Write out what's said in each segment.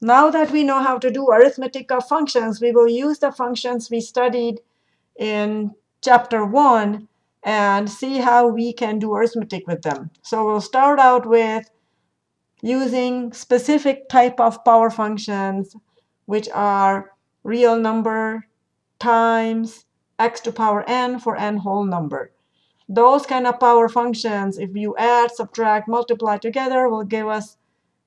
Now that we know how to do arithmetic of functions, we will use the functions we studied in chapter 1 and see how we can do arithmetic with them. So we'll start out with using specific type of power functions, which are real number times x to power n for n whole number. Those kind of power functions, if you add, subtract, multiply together, will give us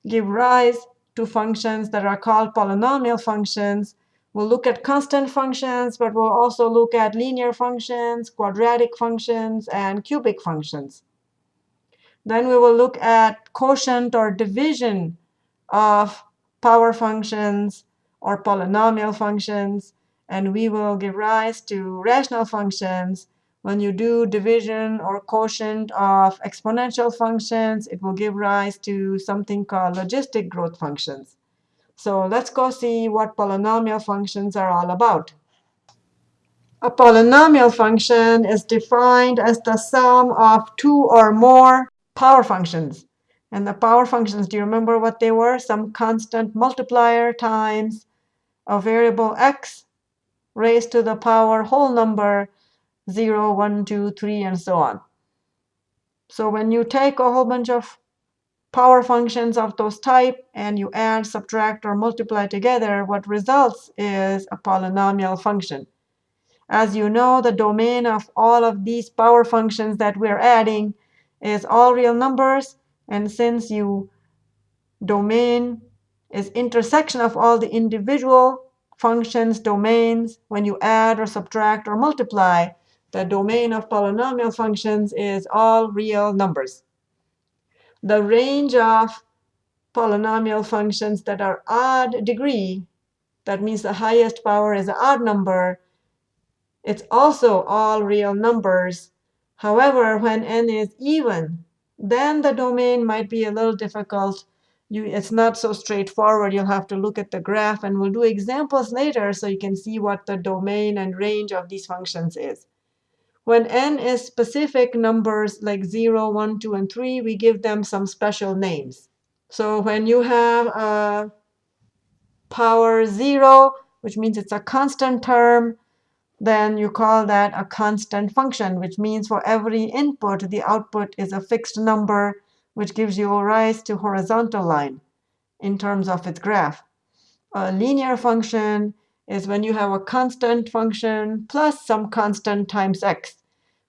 give rise to functions that are called polynomial functions. We'll look at constant functions, but we'll also look at linear functions, quadratic functions, and cubic functions. Then we will look at quotient or division of power functions or polynomial functions. And we will give rise to rational functions. When you do division or quotient of exponential functions, it will give rise to something called logistic growth functions. So let's go see what polynomial functions are all about. A polynomial function is defined as the sum of two or more power functions. And the power functions, do you remember what they were? Some constant multiplier times a variable x raised to the power whole number 0, 1, 2, 3, and so on. So when you take a whole bunch of power functions of those type and you add, subtract, or multiply together, what results is a polynomial function. As you know, the domain of all of these power functions that we're adding is all real numbers. And since you domain is intersection of all the individual functions, domains, when you add or subtract or multiply, the domain of polynomial functions is all real numbers. The range of polynomial functions that are odd degree, that means the highest power is an odd number, it's also all real numbers However, when n is even, then the domain might be a little difficult. You, it's not so straightforward. You'll have to look at the graph, and we'll do examples later so you can see what the domain and range of these functions is. When n is specific numbers like 0, 1, 2, and 3, we give them some special names. So when you have a power 0, which means it's a constant term, then you call that a constant function, which means for every input, the output is a fixed number, which gives you a rise to horizontal line in terms of its graph. A linear function is when you have a constant function plus some constant times x.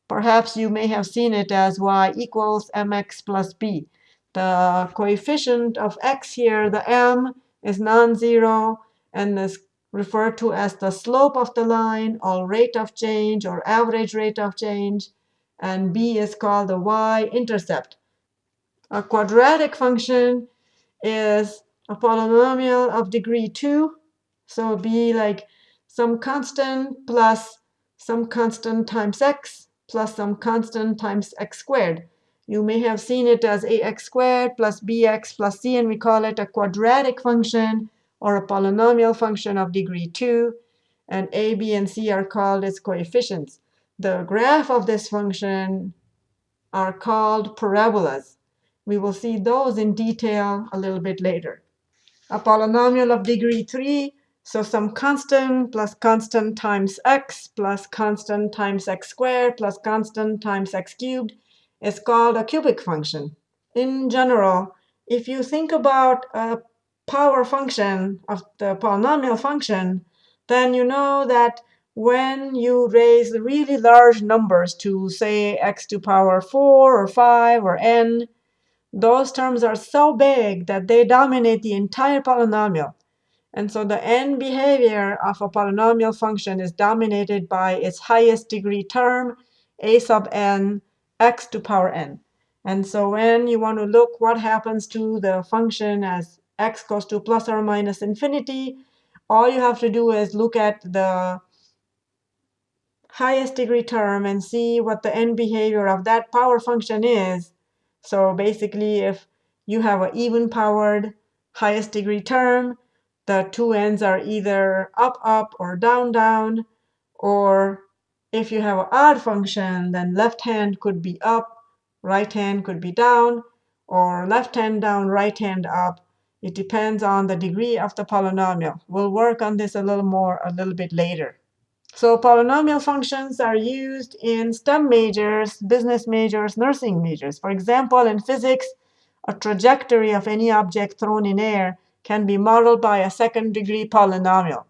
Perhaps you may have seen it as y equals mx plus b. The coefficient of x here, the m, is non-zero, and is referred to as the slope of the line or rate of change or average rate of change. And b is called the y-intercept. A quadratic function is a polynomial of degree 2. So be like some constant plus some constant times x plus some constant times x squared. You may have seen it as ax squared plus bx plus c, and we call it a quadratic function or a polynomial function of degree 2. And a, b, and c are called its coefficients. The graph of this function are called parabolas. We will see those in detail a little bit later. A polynomial of degree 3, so some constant plus constant times x plus constant times x squared plus constant times x cubed is called a cubic function. In general, if you think about a power function of the polynomial function, then you know that when you raise really large numbers to, say, x to power 4 or 5 or n, those terms are so big that they dominate the entire polynomial. And so the end behavior of a polynomial function is dominated by its highest degree term, a sub n, x to power n. And so when you want to look what happens to the function as x goes to plus or minus infinity, all you have to do is look at the highest degree term and see what the end behavior of that power function is. So basically, if you have an even powered highest degree term, the two ends are either up, up, or down, down. Or if you have an odd function, then left hand could be up, right hand could be down, or left hand down, right hand up, It depends on the degree of the polynomial. We'll work on this a little more a little bit later. So polynomial functions are used in STEM majors, business majors, nursing majors. For example, in physics, a trajectory of any object thrown in air can be modeled by a second degree polynomial.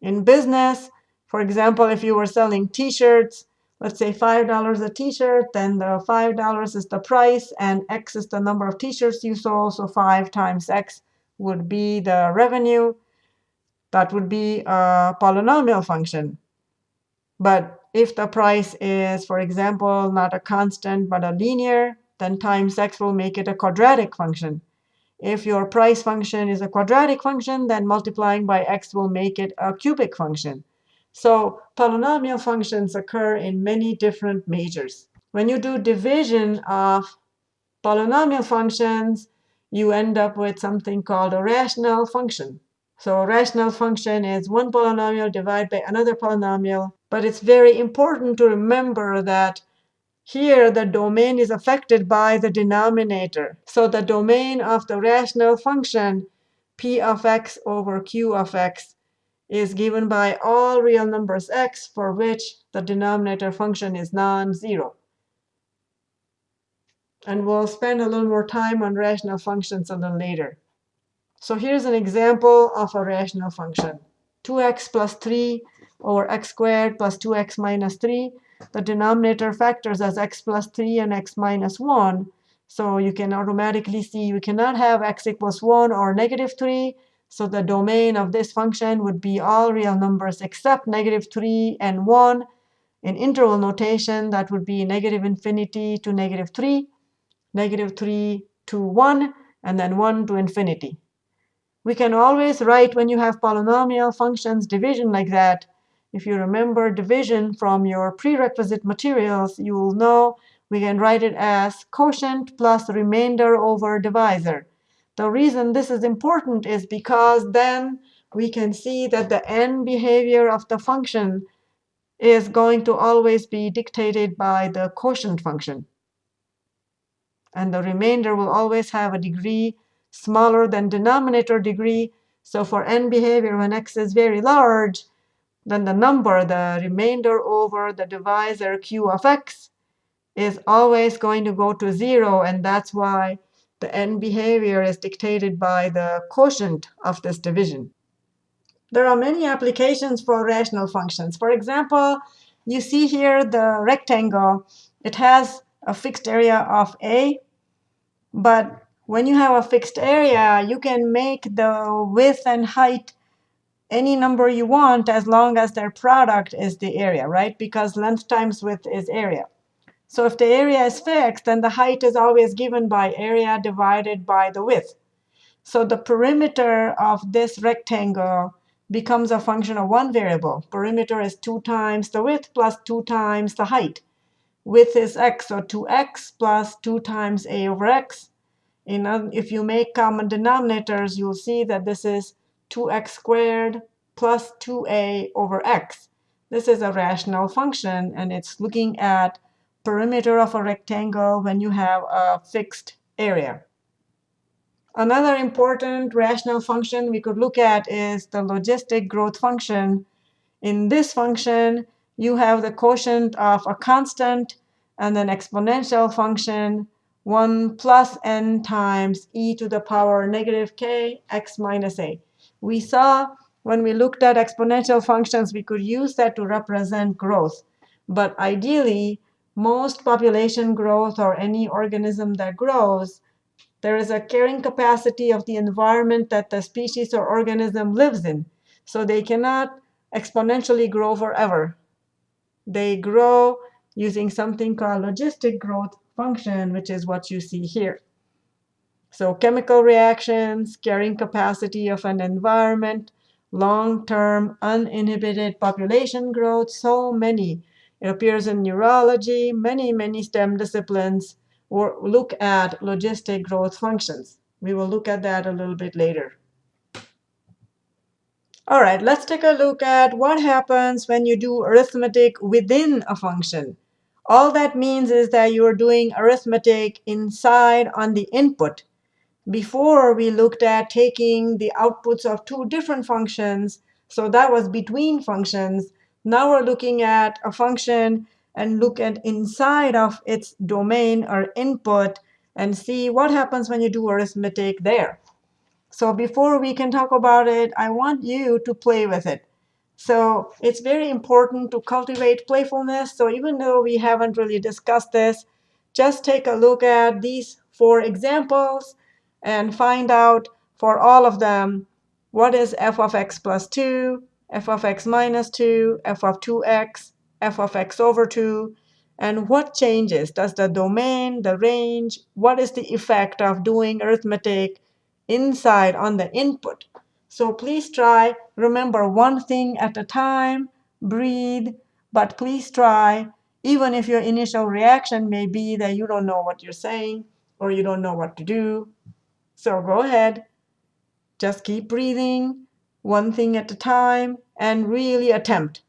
In business, for example, if you were selling t-shirts, let's say $5 a t-shirt, then the $5 is the price, and x is the number of t-shirts you sold, so 5 times x would be the revenue. That would be a polynomial function. But if the price is, for example, not a constant but a linear, then times x will make it a quadratic function. If your price function is a quadratic function, then multiplying by x will make it a cubic function. So polynomial functions occur in many different majors. When you do division of polynomial functions, you end up with something called a rational function. So a rational function is one polynomial divided by another polynomial. But it's very important to remember that here, the domain is affected by the denominator. So the domain of the rational function, p of x over q of x, is given by all real numbers x for which the denominator function is non-zero. And we'll spend a little more time on rational functions a little later. So here's an example of a rational function. 2x plus 3 over x squared plus 2x minus 3 the denominator factors as x plus 3 and x minus 1. So you can automatically see we cannot have x equals 1 or negative 3. So the domain of this function would be all real numbers except negative 3 and 1. In interval notation, that would be negative infinity to negative 3, negative 3 to 1, and then 1 to infinity. We can always write when you have polynomial functions division like that, if you remember division from your prerequisite materials, you will know we can write it as quotient plus remainder over divisor. The reason this is important is because then we can see that the end behavior of the function is going to always be dictated by the quotient function. And the remainder will always have a degree smaller than denominator degree. So for end behavior, when x is very large, then the number, the remainder over the divisor q of x, is always going to go to 0. And that's why the end behavior is dictated by the quotient of this division. There are many applications for rational functions. For example, you see here the rectangle. It has a fixed area of a. But when you have a fixed area, you can make the width and height any number you want as long as their product is the area, right? Because length times width is area. So if the area is fixed, then the height is always given by area divided by the width. So the perimeter of this rectangle becomes a function of one variable. Perimeter is 2 times the width plus 2 times the height. Width is x, so 2x plus 2 times a over x. In, if you make common denominators, you'll see that this is 2x squared plus 2a over x. This is a rational function, and it's looking at perimeter of a rectangle when you have a fixed area. Another important rational function we could look at is the logistic growth function. In this function, you have the quotient of a constant and an exponential function 1 plus n times e to the power negative k x minus a. We saw when we looked at exponential functions, we could use that to represent growth. But ideally, most population growth or any organism that grows, there is a carrying capacity of the environment that the species or organism lives in. So they cannot exponentially grow forever. They grow using something called logistic growth function, which is what you see here. So chemical reactions, carrying capacity of an environment, long-term uninhibited population growth, so many. It appears in neurology, many, many STEM disciplines or look at logistic growth functions. We will look at that a little bit later. All right, let's take a look at what happens when you do arithmetic within a function. All that means is that you are doing arithmetic inside on the input Before, we looked at taking the outputs of two different functions. So that was between functions. Now we're looking at a function and look at inside of its domain or input and see what happens when you do arithmetic there. So before we can talk about it, I want you to play with it. So it's very important to cultivate playfulness. So even though we haven't really discussed this, just take a look at these four examples and find out for all of them what is f of x plus 2, f of x minus 2, f of 2x, f of x over 2, and what changes? Does the domain, the range, what is the effect of doing arithmetic inside on the input? So please try. Remember one thing at a time. Breathe. But please try, even if your initial reaction may be that you don't know what you're saying or you don't know what to do. So go ahead. Just keep breathing, one thing at a time, and really attempt.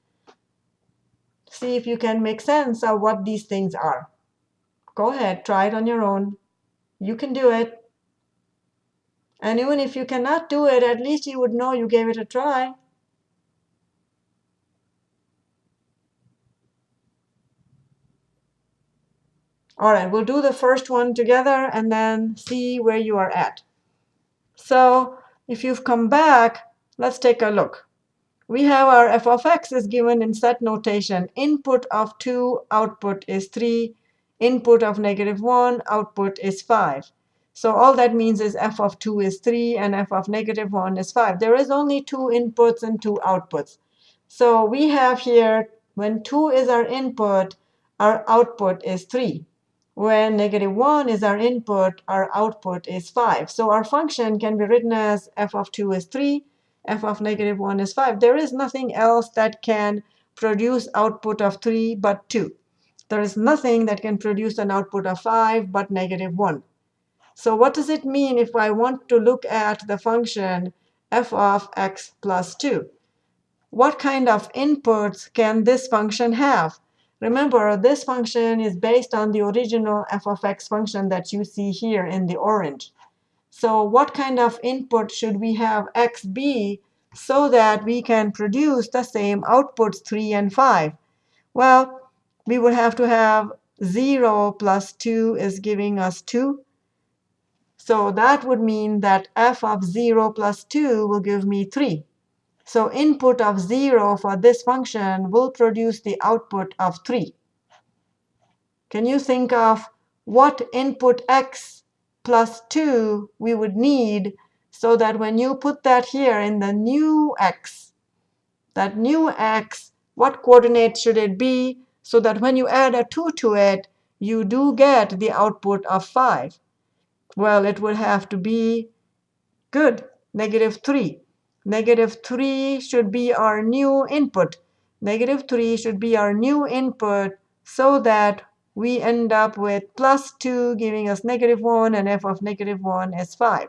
See if you can make sense of what these things are. Go ahead, try it on your own. You can do it. And even if you cannot do it, at least you would know you gave it a try. All right, we'll do the first one together and then see where you are at. So if you've come back, let's take a look. We have our f of x is given in set notation. Input of 2, output is 3. Input of negative 1, output is 5. So all that means is f of 2 is 3 and f of negative 1 is 5. There is only two inputs and two outputs. So we have here, when 2 is our input, our output is 3. When negative 1 is our input, our output is 5. So our function can be written as f of 2 is 3, f of negative 1 is 5. There is nothing else that can produce output of 3 but 2. There is nothing that can produce an output of 5 but negative 1. So what does it mean if I want to look at the function f of x plus 2? What kind of inputs can this function have? Remember, this function is based on the original f of x function that you see here in the orange. So what kind of input should we have x be so that we can produce the same outputs 3 and 5? Well, we would have to have 0 plus 2 is giving us 2. So that would mean that f of 0 plus 2 will give me 3. So input of 0 for this function will produce the output of 3. Can you think of what input x plus 2 we would need so that when you put that here in the new x, that new x, what coordinate should it be so that when you add a 2 to it, you do get the output of 5? Well, it would have to be good, negative 3. Negative 3 should be our new input. Negative 3 should be our new input so that we end up with plus 2 giving us negative 1, and f of negative 1 is 5.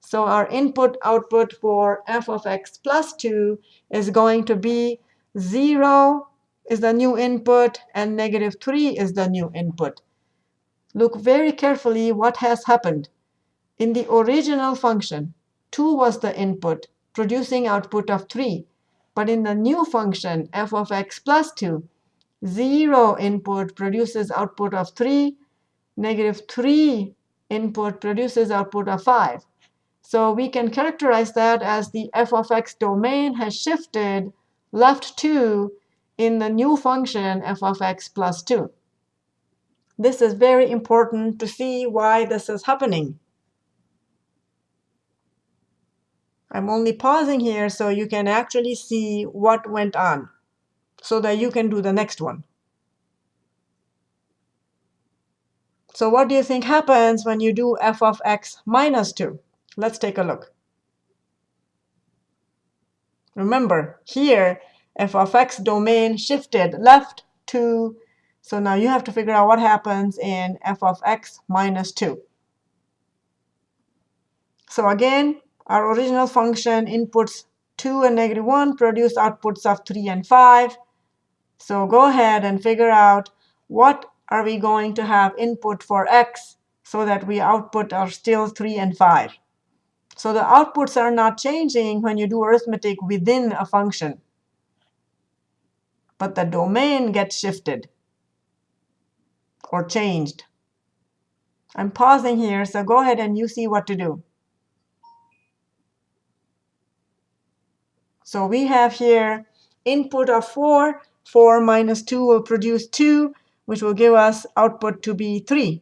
So our input output for f of x plus 2 is going to be 0 is the new input, and negative 3 is the new input. Look very carefully what has happened. In the original function, 2 was the input, producing output of 3. But in the new function, f of x plus 2, 0 input produces output of 3. Negative 3 input produces output of 5. So we can characterize that as the f of x domain has shifted left 2 in the new function f of x plus 2. This is very important to see why this is happening. I'm only pausing here so you can actually see what went on so that you can do the next one. So what do you think happens when you do f of x minus 2? Let's take a look. Remember, here, f of x domain shifted left 2 so now you have to figure out what happens in f of x minus 2. So again, our original function inputs 2 and negative 1 produce outputs of 3 and 5. So go ahead and figure out what are we going to have input for x so that we output are still 3 and 5. So the outputs are not changing when you do arithmetic within a function. But the domain gets shifted or changed. I'm pausing here, so go ahead and you see what to do. So we have here input of 4. 4 minus 2 will produce 2, which will give us output to be 3.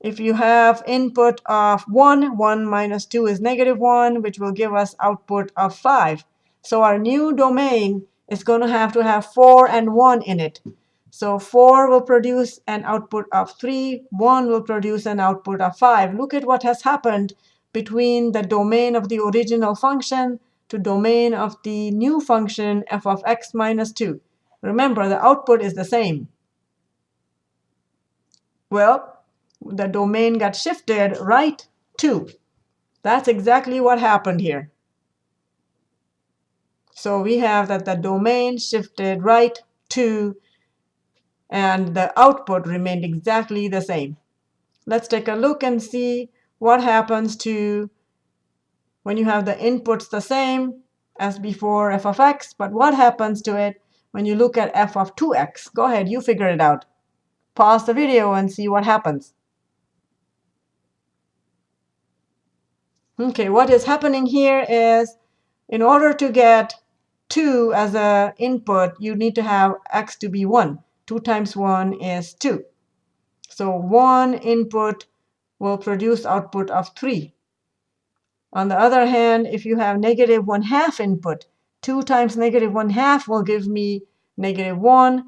If you have input of 1, 1 minus 2 is negative 1, which will give us output of 5. So our new domain is going to have to have 4 and 1 in it. So 4 will produce an output of 3, 1 will produce an output of 5. Look at what has happened between the domain of the original function to domain of the new function f of x minus 2. Remember, the output is the same. Well, the domain got shifted right to. That's exactly what happened here. So we have that the domain shifted right to, and the output remained exactly the same. Let's take a look and see what happens to when you have the inputs the same as before f of x, but what happens to it when you look at f of 2x? Go ahead, you figure it out. Pause the video and see what happens. Okay, what is happening here is in order to get 2 as an input, you need to have x to be 1. 2 times 1 is 2. So 1 input will produce output of 3. On the other hand, if you have negative 1 half input, 2 times negative 1 half will give me negative 1.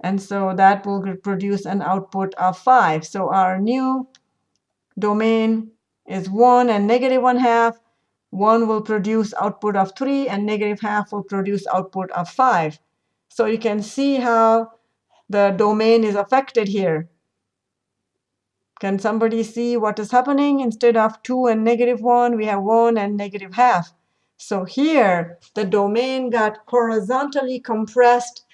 And so that will produce an output of 5. So our new domain is 1 and negative 1 half. 1 will produce output of 3, and negative half will produce output of 5. So you can see how the domain is affected here. Can somebody see what is happening? Instead of 2 and negative 1, we have 1 and negative half. So here, the domain got horizontally compressed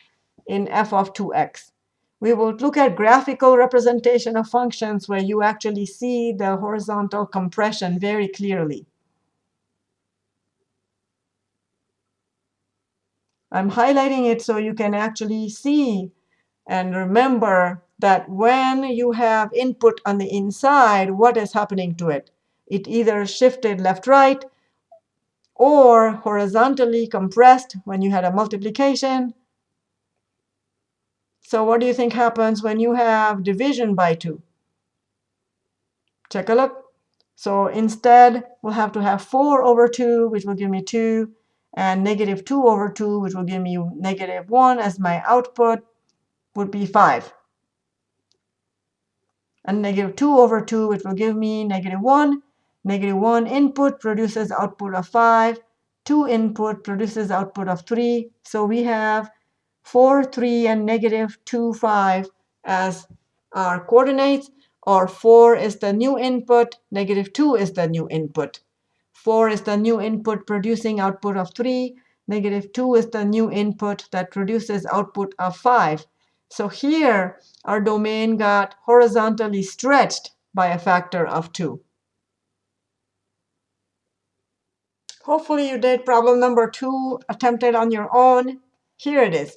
in f of 2x. We will look at graphical representation of functions where you actually see the horizontal compression very clearly. I'm highlighting it so you can actually see and remember that when you have input on the inside, what is happening to it? It either shifted left-right or horizontally compressed when you had a multiplication so what do you think happens when you have division by 2? Take a look. So instead, we'll have to have 4 over 2, which will give me 2, and negative 2 over 2, which will give me negative 1 as my output, would be 5. And negative 2 over 2, which will give me negative 1. Negative 1 input produces output of 5. 2 input produces output of 3. So we have 4, 3, and negative 2, 5 as our coordinates, or 4 is the new input, negative 2 is the new input. 4 is the new input producing output of 3. Negative 2 is the new input that produces output of 5. So here, our domain got horizontally stretched by a factor of 2. Hopefully you did problem number 2 attempted on your own. Here it is.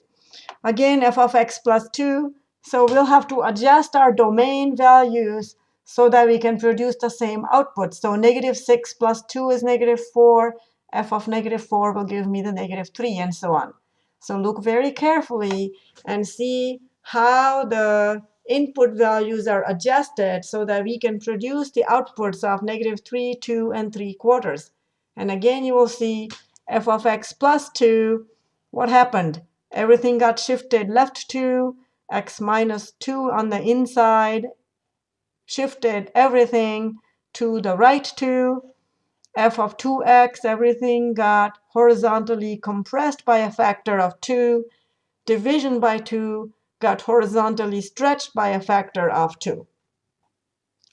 Again, f of x plus 2. So we'll have to adjust our domain values so that we can produce the same output. So negative 6 plus 2 is negative 4. f of negative 4 will give me the negative 3, and so on. So look very carefully and see how the input values are adjusted so that we can produce the outputs of negative 3, 2, and 3 quarters. And again, you will see f of x plus 2, what happened? everything got shifted left 2, x minus 2 on the inside, shifted everything to the right 2, f of 2x, everything got horizontally compressed by a factor of 2, division by 2 got horizontally stretched by a factor of 2.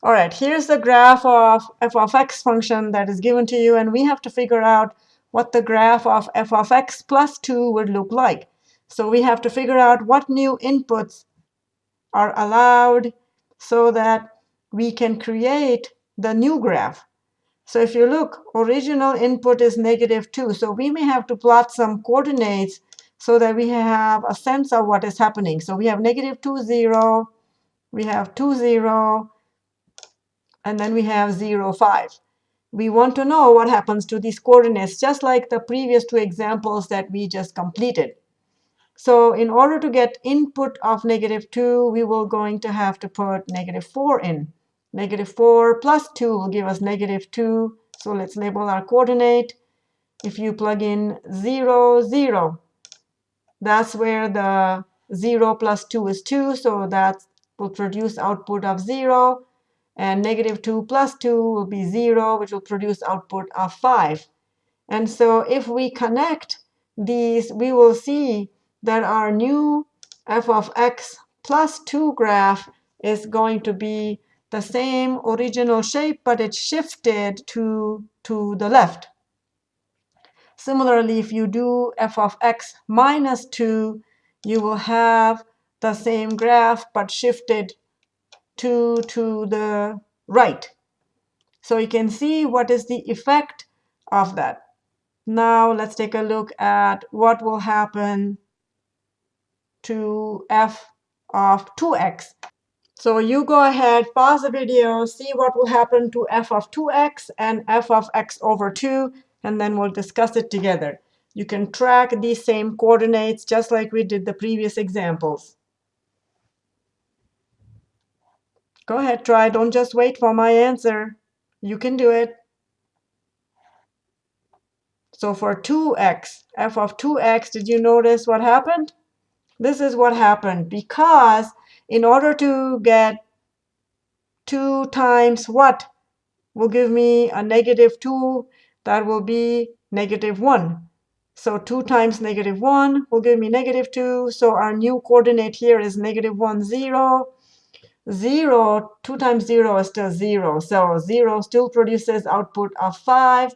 All right, here's the graph of f of x function that is given to you, and we have to figure out what the graph of f of x plus 2 would look like. So we have to figure out what new inputs are allowed so that we can create the new graph. So if you look, original input is negative 2. So we may have to plot some coordinates so that we have a sense of what is happening. So we have negative 2, 0. We have 2, 0. And then we have 0, 5. We want to know what happens to these coordinates, just like the previous two examples that we just completed. So in order to get input of negative 2, we will going to have to put negative 4 in. Negative 4 plus 2 will give us negative 2. So let's label our coordinate. If you plug in 0, 0, that's where the 0 plus 2 is 2. So that will produce output of 0. And negative 2 plus 2 will be 0, which will produce output of 5. And so if we connect these, we will see that our new f of x plus 2 graph is going to be the same original shape, but it's shifted to, to the left. Similarly, if you do f of x minus 2, you will have the same graph, but shifted to, to the right. So you can see what is the effect of that. Now let's take a look at what will happen to f of 2x. So you go ahead, pause the video, see what will happen to f of 2x and f of x over 2, and then we'll discuss it together. You can track these same coordinates just like we did the previous examples. Go ahead, try. Don't just wait for my answer. You can do it. So for 2x, f of 2x, did you notice what happened? This is what happened because in order to get 2 times what will give me a negative 2, that will be negative 1. So 2 times negative 1 will give me negative 2. So our new coordinate here is negative 1, 0. 0, 2 times 0 is still 0. So 0 still produces output of 5.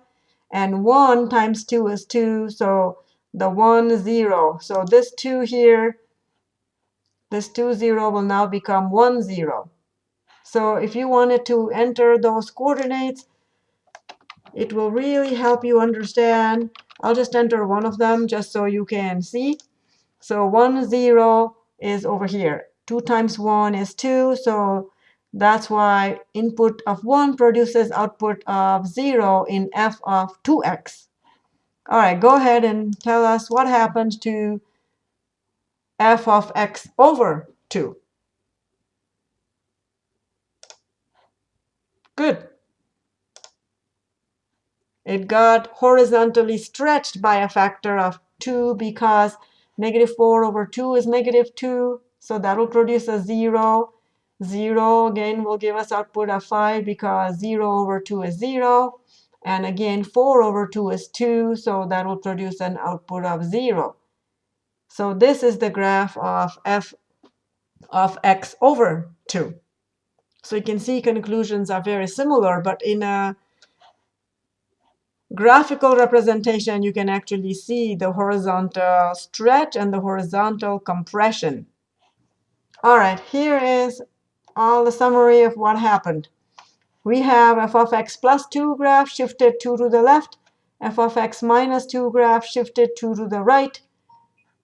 And 1 times 2 is 2. So the 1, 0. So this 2 here, this 2, 0 will now become 1, 0. So if you wanted to enter those coordinates, it will really help you understand. I'll just enter one of them just so you can see. So 1, 0 is over here. 2 times 1 is 2. So that's why input of 1 produces output of 0 in f of 2x. All right, go ahead and tell us what happened to f of x over 2. Good. It got horizontally stretched by a factor of 2 because negative 4 over 2 is negative 2. So that will produce a 0. 0 again will give us output of 5 because 0 over 2 is 0. And again, 4 over 2 is 2. So that will produce an output of 0. So this is the graph of f of x over 2. So you can see conclusions are very similar, but in a graphical representation, you can actually see the horizontal stretch and the horizontal compression. All right, here is all the summary of what happened. We have f of x plus 2 graph shifted 2 to the left, f of x minus 2 graph shifted 2 to the right.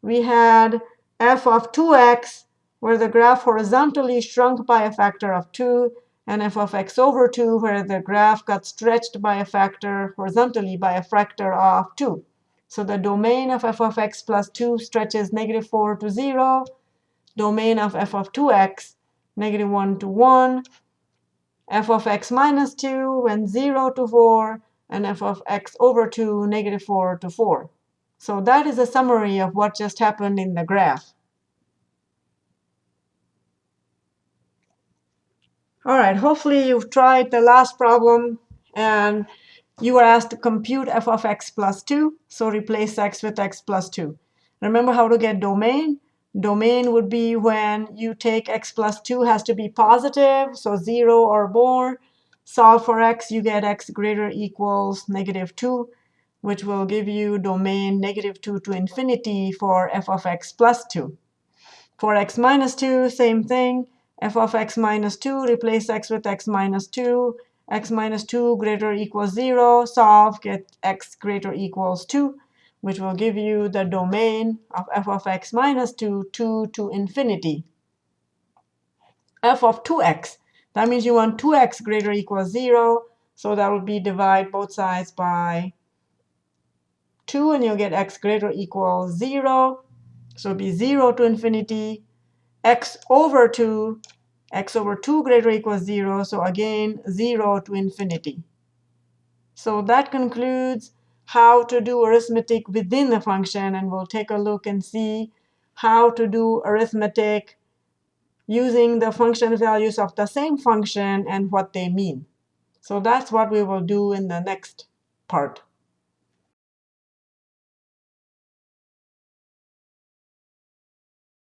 We had f of 2x, where the graph horizontally shrunk by a factor of 2, and f of x over 2, where the graph got stretched by a factor horizontally by a factor of 2. So the domain of f of x plus 2 stretches negative 4 to 0, domain of f of 2x, negative 1 to 1, f of x minus 2 went 0 to 4, and f of x over 2, negative 4 to 4. So that is a summary of what just happened in the graph. All right, hopefully you've tried the last problem and you were asked to compute f of x plus 2. So replace x with x plus 2. Remember how to get domain? Domain would be when you take x plus 2 has to be positive, so 0 or more. Solve for x, you get x greater equals negative 2, which will give you domain negative 2 to infinity for f of x plus 2. For x minus 2, same thing. F of x minus 2, replace x with x minus 2, x minus 2 greater equals 0, solve, get x greater equals 2, which will give you the domain of f of x minus 2, 2 to infinity. f of 2x, that means you want 2x greater equals 0, so that would be divide both sides by 2, and you'll get x greater equals 0. So it'll be 0 to infinity, x over 2, x over 2 greater equals 0. So again, 0 to infinity. So that concludes how to do arithmetic within the function. And we'll take a look and see how to do arithmetic using the function values of the same function and what they mean. So that's what we will do in the next part.